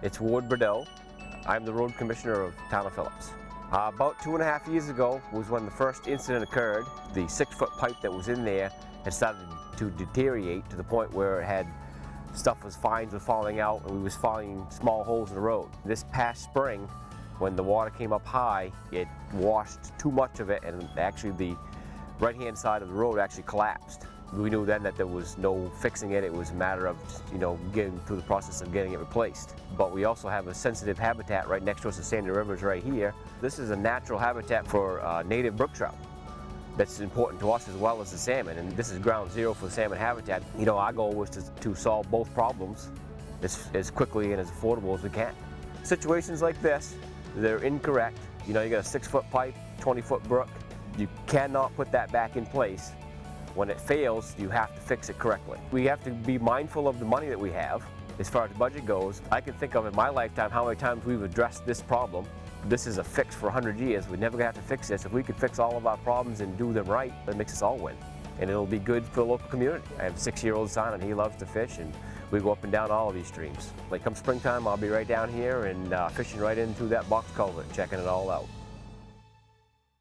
It's Ward Bordeaux. I'm the road commissioner of Town of Phillips. Uh, about two and a half years ago was when the first incident occurred. The six foot pipe that was in there had started to deteriorate to the point where it had stuff was fines were falling out and we was finding small holes in the road. This past spring when the water came up high it washed too much of it and actually the right hand side of the road actually collapsed. We knew then that there was no fixing it, it was a matter of you know getting through the process of getting it replaced. But we also have a sensitive habitat right next to us, the Sandy Rivers right here. This is a natural habitat for uh, native brook trout that's important to us as well as the salmon and this is ground zero for the salmon habitat. You know our goal was to, to solve both problems as, as quickly and as affordable as we can. Situations like this, they're incorrect. You know you got a six foot pipe, 20 foot brook, you cannot put that back in place when it fails, you have to fix it correctly. We have to be mindful of the money that we have. As far as budget goes, I can think of in my lifetime how many times we've addressed this problem. This is a fix for 100 years. We never have to fix this. If we could fix all of our problems and do them right, that makes us all win. And it'll be good for the local community. I have a six-year-old son and he loves to fish and we go up and down all of these streams. Like come springtime, I'll be right down here and uh, fishing right into that box culvert, checking it all out.